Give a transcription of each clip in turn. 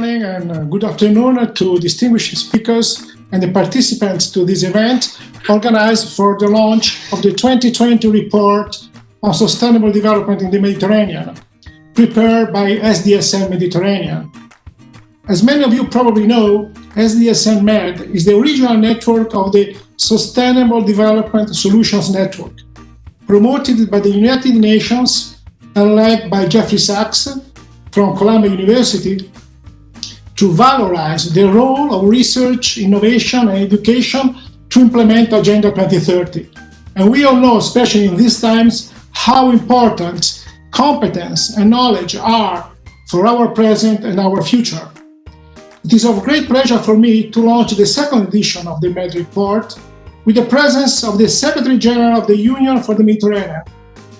morning and uh, good afternoon to distinguished speakers and the participants to this event organized for the launch of the 2020 report on sustainable development in the Mediterranean, prepared by SDSN Mediterranean. As many of you probably know, SDSN Med is the regional network of the Sustainable Development Solutions Network, promoted by the United Nations and led by Jeffrey Sachs from Columbia University to valorize the role of research, innovation, and education to implement Agenda 2030. And we all know, especially in these times, how important competence and knowledge are for our present and our future. It is of great pleasure for me to launch the second edition of the MED report with the presence of the Secretary General of the Union for the Mediterranean,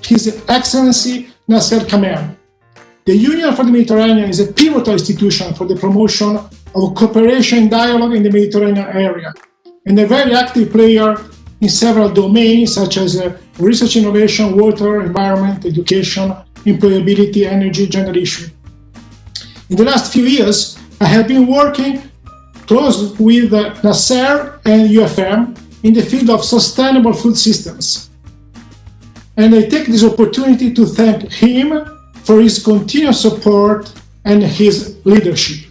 His Excellency Nasser Kamel. The Union for the Mediterranean is a pivotal institution for the promotion of cooperation and dialogue in the Mediterranean area, and a very active player in several domains such as uh, research innovation, water, environment, education, employability, energy, issue. In the last few years, I have been working close with uh, Nasser and UFM in the field of sustainable food systems. And I take this opportunity to thank him for his continuous support and his leadership.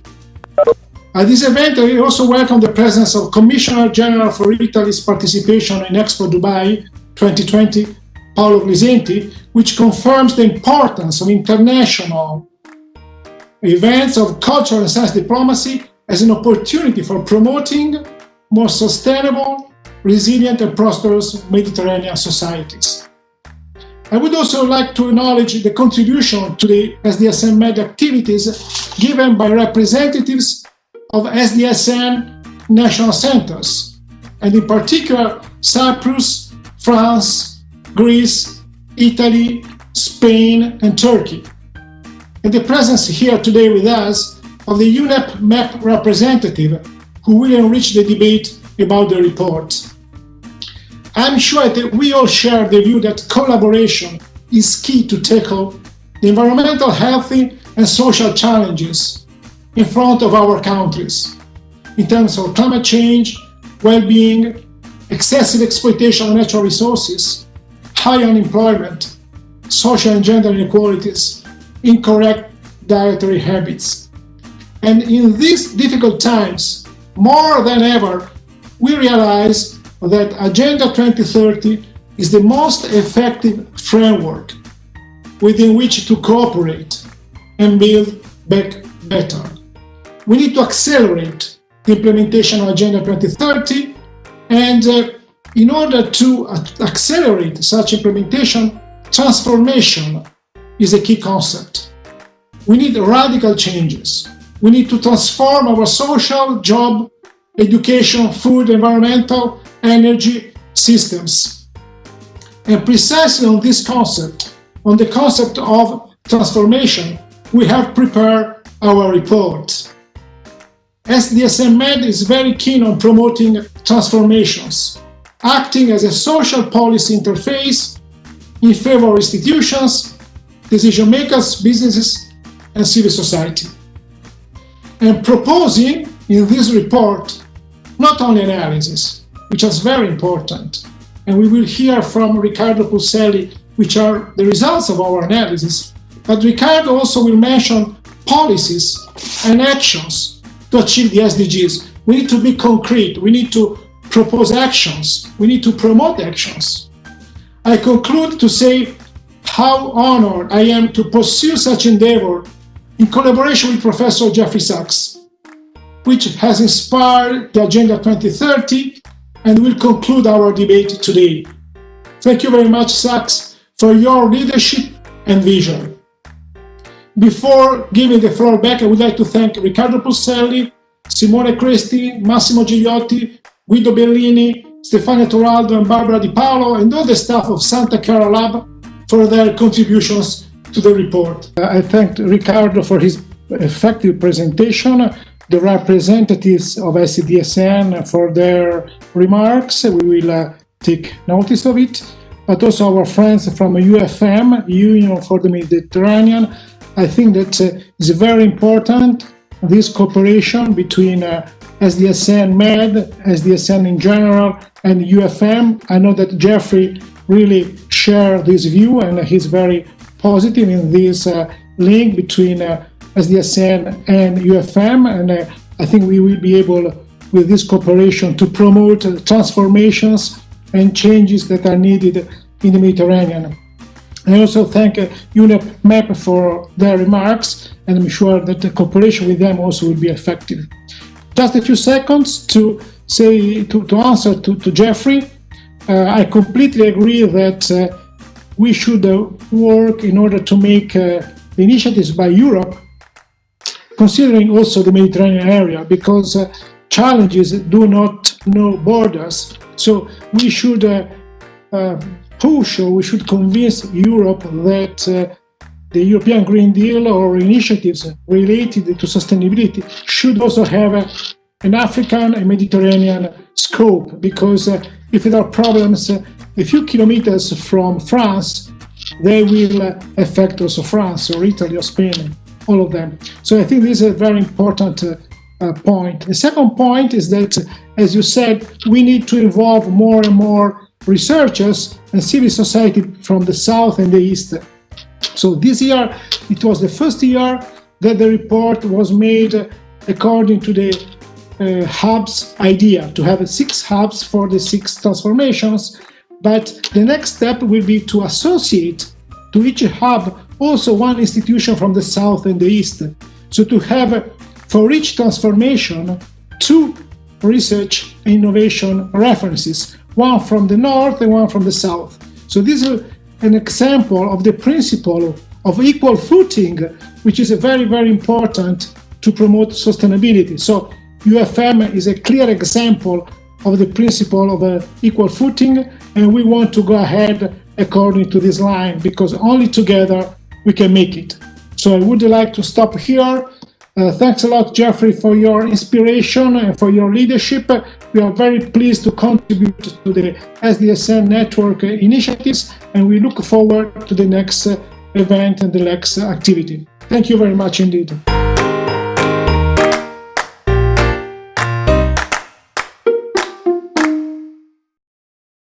At this event, I also welcome the presence of Commissioner General for Italy's participation in Expo Dubai 2020, Paolo Glisenti, which confirms the importance of international events of cultural and science diplomacy as an opportunity for promoting more sustainable, resilient and prosperous Mediterranean societies. I would also like to acknowledge the contribution to the SDSN Med activities given by representatives of SDSN national centers, and in particular Cyprus, France, Greece, Italy, Spain, and Turkey. And the presence here today with us of the UNEP MAP representative who will enrich the debate about the report. I'm sure that we all share the view that collaboration is key to tackle the environmental, health, and social challenges in front of our countries in terms of climate change, well-being, excessive exploitation of natural resources, high unemployment, social and gender inequalities, incorrect dietary habits. And in these difficult times, more than ever, we realize that Agenda 2030 is the most effective framework within which to cooperate and build back better. We need to accelerate the implementation of Agenda 2030 and uh, in order to accelerate such implementation, transformation is a key concept. We need radical changes. We need to transform our social, job, education, food, environmental, energy systems. And precisely on this concept, on the concept of transformation, we have prepared our report. SDSN Med is very keen on promoting transformations, acting as a social policy interface in favor of institutions, decision makers, businesses, and civil society. And proposing in this report not only analysis, which is very important. And we will hear from Riccardo Pulselli, which are the results of our analysis. But Riccardo also will mention policies and actions to achieve the SDGs. We need to be concrete. We need to propose actions. We need to promote actions. I conclude to say how honored I am to pursue such endeavor in collaboration with Professor Jeffrey Sachs, which has inspired the Agenda 2030 and will conclude our debate today. Thank you very much, Sachs, for your leadership and vision. Before giving the floor back, I would like to thank Riccardo Pulselli, Simone Cresti, Massimo Gigliotti, Guido Bellini, Stefania Turaldo, and Barbara Di Paolo, and all the staff of Santa Chiara Lab for their contributions to the report. I thank Riccardo for his effective presentation the representatives of SDSN for their remarks. We will uh, take notice of it, but also our friends from UFM, Union for the Mediterranean. I think that uh, it's very important this cooperation between uh, SDSN Med, SDSN in general, and UFM. I know that Jeffrey really shared this view and he's very positive in this uh, link between uh, SDSN and UFM. And uh, I think we will be able, with this cooperation, to promote transformations and changes that are needed in the Mediterranean. I also thank uh, UNEP for their remarks, and I'm sure that the cooperation with them also will be effective. Just a few seconds to say to, to answer to, to Jeffrey. Uh, I completely agree that uh, we should uh, work in order to make uh, initiatives by Europe, considering also the Mediterranean area, because uh, challenges do not know borders. So we should push or we should convince Europe that uh, the European Green Deal or initiatives related to sustainability should also have a, an African and Mediterranean scope because uh, if there are problems uh, a few kilometers from France, they will uh, affect also France or Italy or Spain, all of them. So I think this is a very important uh, uh, point. The second point is that, as you said, we need to involve more and more researchers and civil society from the south and the east. So this year, it was the first year that the report was made according to the uh, hubs idea, to have six hubs for the six transformations. But the next step will be to associate to each hub also one institution from the south and the east. So to have for each transformation two research and innovation references one from the north and one from the south. So this is an example of the principle of equal footing, which is very, very important to promote sustainability. So UFM is a clear example of the principle of uh, equal footing, and we want to go ahead according to this line, because only together we can make it. So I would like to stop here. Uh, thanks a lot, Jeffrey, for your inspiration and for your leadership. We are very pleased to contribute to the SDSN network initiatives, and we look forward to the next event and the next activity. Thank you very much indeed.